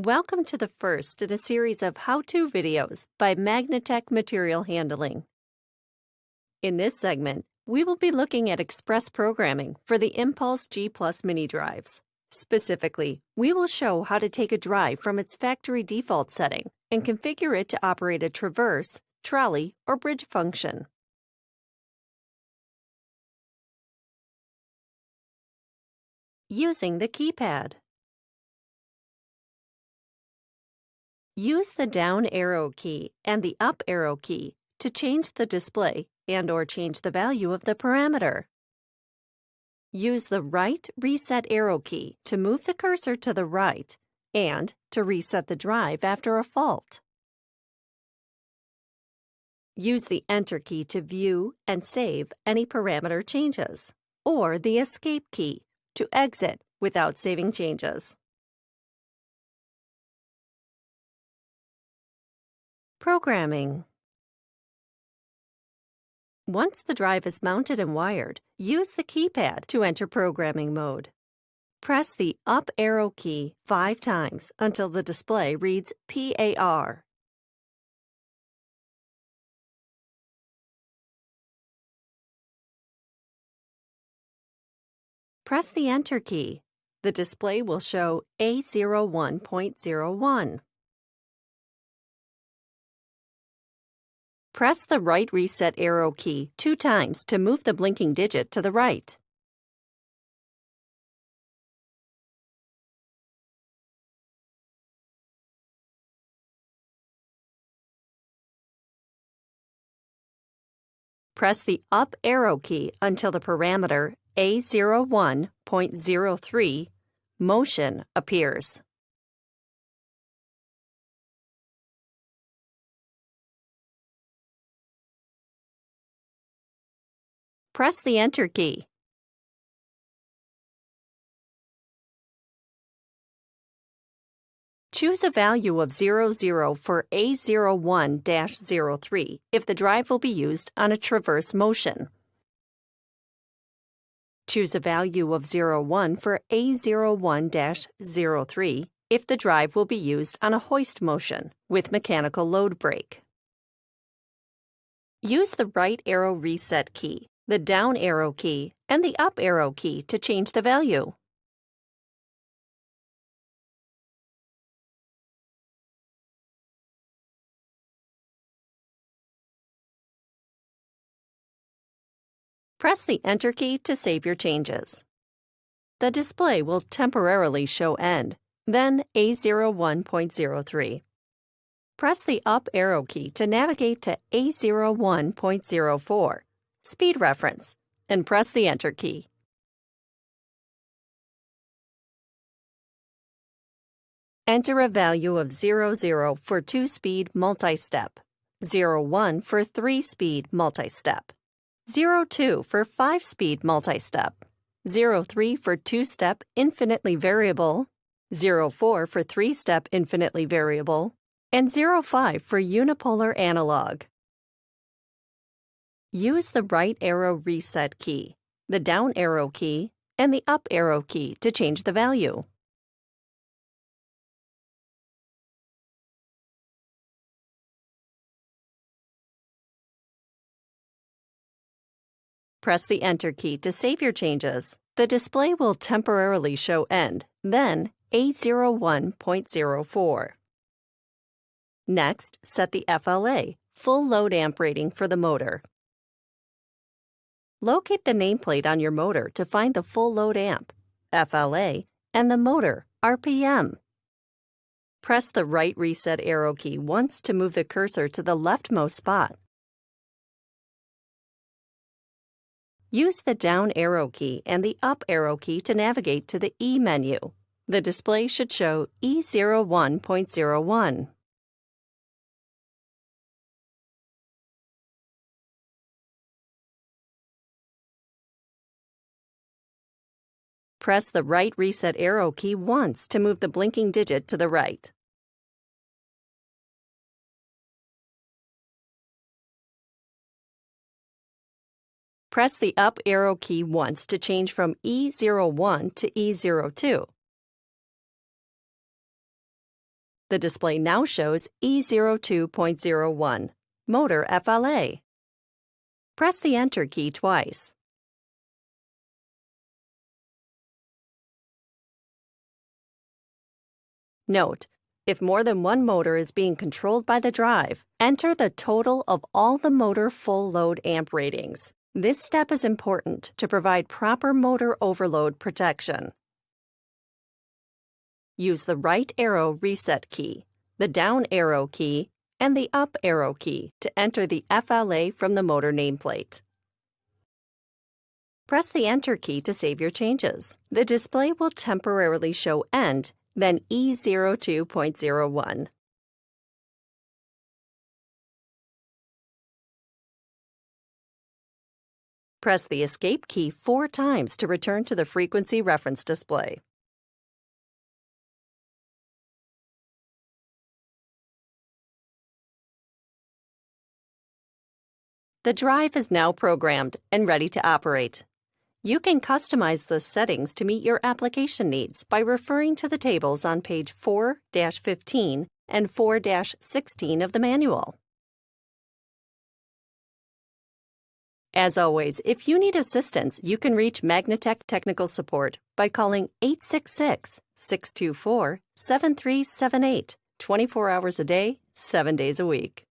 Welcome to the first in a series of how-to videos by Magnetek Material Handling. In this segment, we will be looking at express programming for the Impulse G Plus mini drives. Specifically, we will show how to take a drive from its factory default setting and configure it to operate a traverse, trolley, or bridge function. Using the keypad. Use the down arrow key and the up arrow key to change the display and or change the value of the parameter. Use the right reset arrow key to move the cursor to the right and to reset the drive after a fault. Use the Enter key to view and save any parameter changes, or the Escape key to exit without saving changes. Programming Once the drive is mounted and wired, use the keypad to enter programming mode. Press the up arrow key five times until the display reads PAR. Press the Enter key. The display will show A01.01. Press the right reset arrow key two times to move the blinking digit to the right. Press the up arrow key until the parameter A01.03 motion appears. Press the Enter key. Choose a value of 00 for A01-03 if the drive will be used on a traverse motion. Choose a value of 01 for A01-03 if the drive will be used on a hoist motion with mechanical load brake. Use the right arrow reset key the down arrow key, and the up arrow key to change the value. Press the Enter key to save your changes. The display will temporarily show end, then A01.03. Press the up arrow key to navigate to A01.04 speed reference, and press the Enter key. Enter a value of 00 for two-speed multi-step, 01 for three-speed multi-step, 02 for five-speed multi-step, 03 for two-step infinitely variable, 04 for three-step infinitely variable, and 05 for unipolar analog. Use the right arrow reset key, the down arrow key, and the up arrow key to change the value. Press the Enter key to save your changes. The display will temporarily show end, then A01.04. Next, set the FLA, full load amp rating for the motor. Locate the nameplate on your motor to find the full load amp, FLA, and the motor, RPM. Press the right reset arrow key once to move the cursor to the leftmost spot. Use the down arrow key and the up arrow key to navigate to the E menu. The display should show E01.01. Press the right reset arrow key once to move the blinking digit to the right. Press the up arrow key once to change from E01 to E02. The display now shows E02.01, motor FLA. Press the Enter key twice. Note, if more than one motor is being controlled by the drive, enter the total of all the motor full load amp ratings. This step is important to provide proper motor overload protection. Use the right arrow reset key, the down arrow key, and the up arrow key to enter the FLA from the motor nameplate. Press the Enter key to save your changes. The display will temporarily show End then E02.01. Press the Escape key four times to return to the frequency reference display. The drive is now programmed and ready to operate. You can customize the settings to meet your application needs by referring to the tables on page 4-15 and 4-16 of the manual. As always, if you need assistance, you can reach Magnetek Technical Support by calling 866-624-7378, 24 hours a day, 7 days a week.